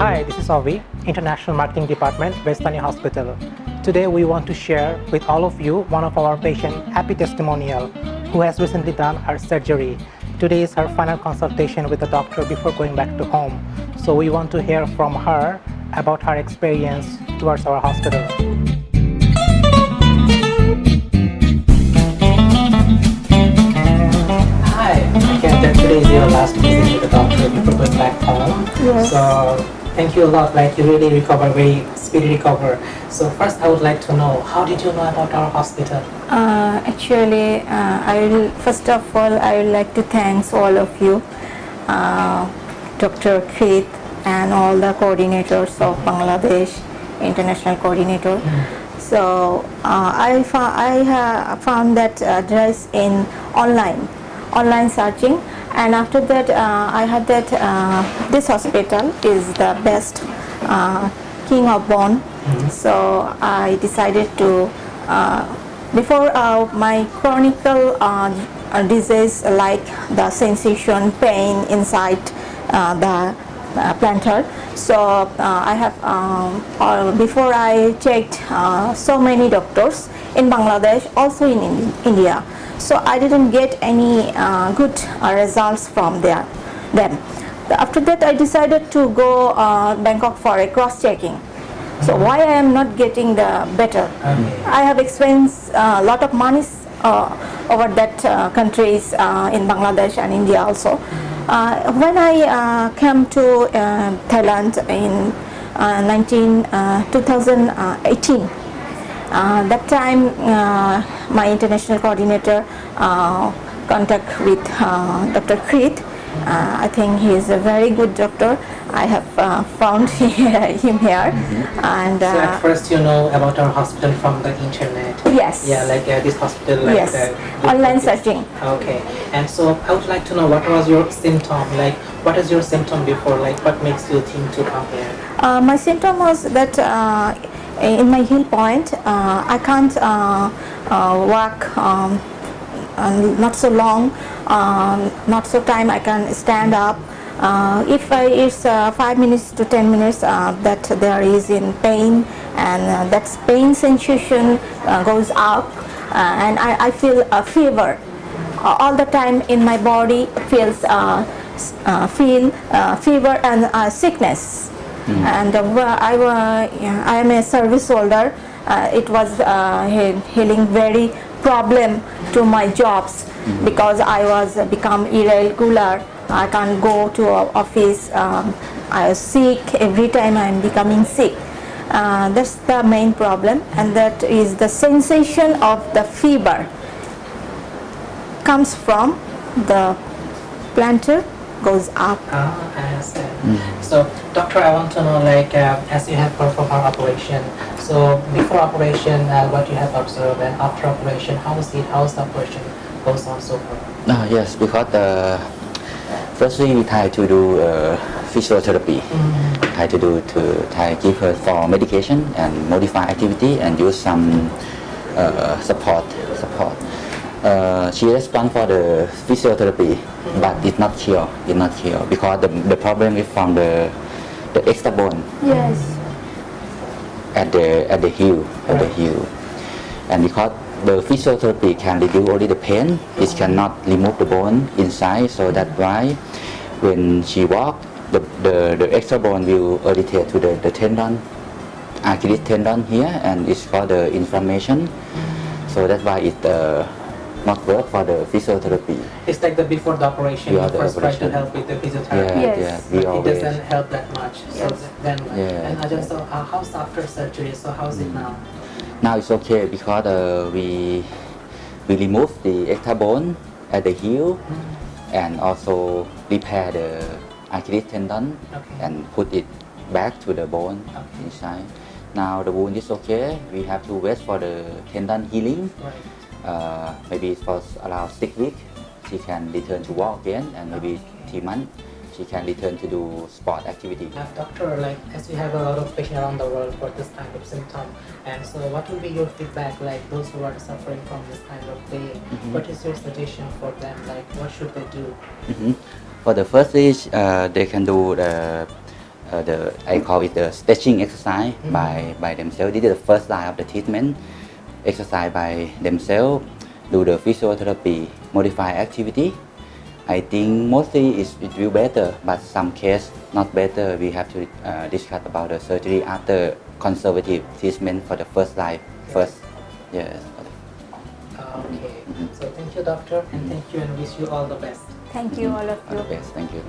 Hi, this is Avi, International Marketing Department, Vejthani Hospital. Today we want to share with all of you one of our patient happy testimonial who has recently done her surgery. Today is her final consultation with the doctor before going back to home. So we want to hear from her about her experience towards our hospital. Hi, I can that today is your last visit with the doctor before going back home. Yes. So thank you a lot. Like you really recover, very speedy recover. So first, I would like to know how did you know about our hospital? Uh, actually, uh, I will first of all I would like to thanks all of you, uh, Dr. Keith and all the coordinators of Bangladesh International Coordinator. So uh, I, I found that address in online, online searching, and after that uh, I had that uh, this hospital is the best uh, King of Bone. So I decided to uh, before uh, my chronical uh, disease like the sensation pain inside uh, the uh, plantar so uh, i have um, uh, before i checked uh, so many doctors in bangladesh also in, in india. So i didn't get any uh, good uh, results from there them. After that i decided to go uh, bangkok for a cross checking so why I am not getting the better? I have experienced a lot of money uh, over that uh, countries uh, in Bangladesh and India also. Uh, when I uh, came to uh, Thailand in uh, 19, uh, 2018, uh, that time my international coordinator contact with Dr. Kreet. I think he is a very good doctor. I have uh, found him here, and So at uh, first you know about our hospital from the internet. yes, Yeah, like uh, this hospital. Like, yes, uh, online searching. Okay, and so I would like to know what was your symptom? Like, what is your symptom before? Like, what makes you think to come here? Uh, my symptom was that uh, in my heel point, uh, I can't uh, uh, walk um, uh, not so long, um, not so time I can stand up. Uh, if I, it's uh, 5 minutes to 10 minutes uh, that there is in pain and uh, that pain sensation uh, goes up uh, and I, I feel a fever. Uh, all the time in my body feels uh, uh, feel uh, fever and uh, sickness. And uh, I, yeah, I am a service holder. Uh, it was uh, healing very problem to my jobs because I was become irregular I can't go to office um, I was sick every time I am becoming sick uh, that's the main problem and that is the sensation of the fever comes from the plantar goes up. Ah, I understand. So, doctor, I want to know, like, uh, as you have performed our operation, so before operation, uh, what you have observed, and after operation, how is it? How is the operation goes on so far? Ah, yes, because uh, firstly we try to do uh, physiotherapy. Try to do to try give her for medication and modify activity and use some uh, support support. Uh, she respond for the physiotherapy, but it not cure. It not cure because the, the problem is from the the extra bone Yes. at the at the heel at the heel and because the physiotherapy can reduce only the pain it cannot remove the bone inside so that's why when she walk the, the, the extra bone will irritate to the, the tendon Achilles tendon here and it's for the inflammation so that's why it uh, not work for the physiotherapy It's like the before the operation, Yeah, you the first try to help with the physiotherapy. yeah Yes. yeah But we it always doesn't help that much. So Yes. then, Yeah. and I just saw uh, how's after surgery. So how's it now? Now it's okay because uh, we we remove the extra bone at the heel and also repair the Achilles tendon Okay. and put it back to the bone Okay. inside. Now the wound is okay. We have to wait for the tendon healing. Right. Uh, maybe for around six weeks, she can return to walk again, and maybe three months she can return to do sport activity. Uh, doctor, like as we have a lot of patients around the world for this kind of symptom, and so what will be your feedback, like those who are suffering from this kind of pain? What is your suggestion for them? Like what should they do? Mhm. For the first stage, uh, they can do the uh, the I call it the stretching exercise by by themselves. This is the first line of the treatment. Exercise by themselves, do the physiotherapy, modify activity. I think mostly it's, it will better, but some case not better. We have to uh, discuss about the surgery after conservative treatment for the first line first. Yes. Okay. So thank you, doctor, and thank you, and wish you all the best. Thank you all of All you. the best. Thank you.